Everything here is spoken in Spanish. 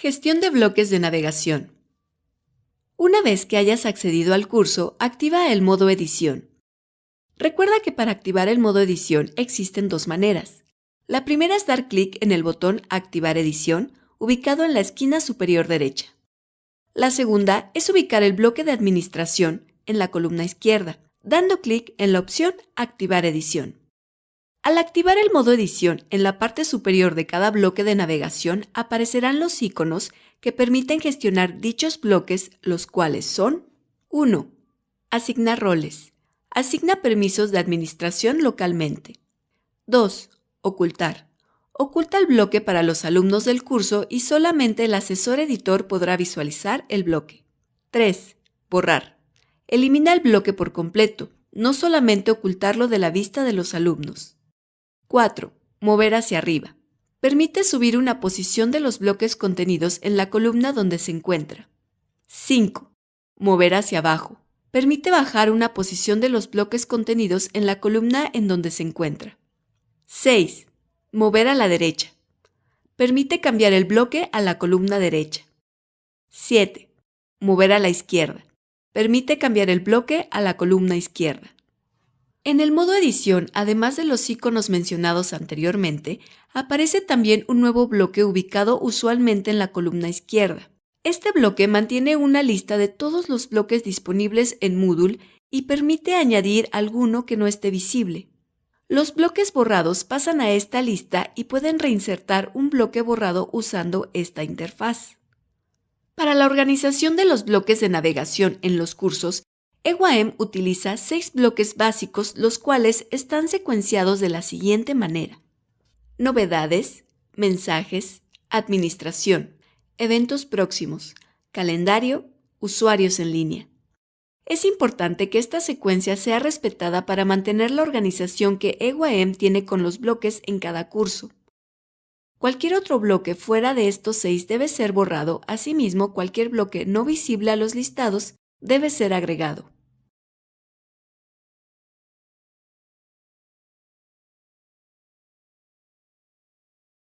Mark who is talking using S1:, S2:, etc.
S1: Gestión de bloques de navegación. Una vez que hayas accedido al curso, activa el modo edición. Recuerda que para activar el modo edición existen dos maneras. La primera es dar clic en el botón Activar edición, ubicado en la esquina superior derecha. La segunda es ubicar el bloque de administración en la columna izquierda, dando clic en la opción Activar edición. Al activar el modo edición en la parte superior de cada bloque de navegación aparecerán los iconos que permiten gestionar dichos bloques, los cuales son 1. Asignar roles. Asigna permisos de administración localmente. 2. Ocultar. Oculta el bloque para los alumnos del curso y solamente el asesor editor podrá visualizar el bloque. 3. Borrar. Elimina el bloque por completo, no solamente ocultarlo de la vista de los alumnos. 4. Mover hacia arriba. Permite subir una posición de los bloques contenidos en la columna donde se encuentra. 5. Mover hacia abajo. Permite bajar una posición de los bloques contenidos en la columna en donde se encuentra. 6. Mover a la derecha. Permite cambiar el bloque a la columna derecha. 7. Mover a la izquierda. Permite cambiar el bloque a la columna izquierda. En el modo edición, además de los iconos mencionados anteriormente, aparece también un nuevo bloque ubicado usualmente en la columna izquierda. Este bloque mantiene una lista de todos los bloques disponibles en Moodle y permite añadir alguno que no esté visible. Los bloques borrados pasan a esta lista y pueden reinsertar un bloque borrado usando esta interfaz. Para la organización de los bloques de navegación en los cursos, EWAEM utiliza seis bloques básicos los cuales están secuenciados de la siguiente manera. Novedades, mensajes, administración, eventos próximos, calendario, usuarios en línea. Es importante que esta secuencia sea respetada para mantener la organización que EWAEM tiene con los bloques en cada curso. Cualquier otro bloque fuera de estos seis debe ser borrado, asimismo cualquier bloque no visible a los listados debe ser agregado.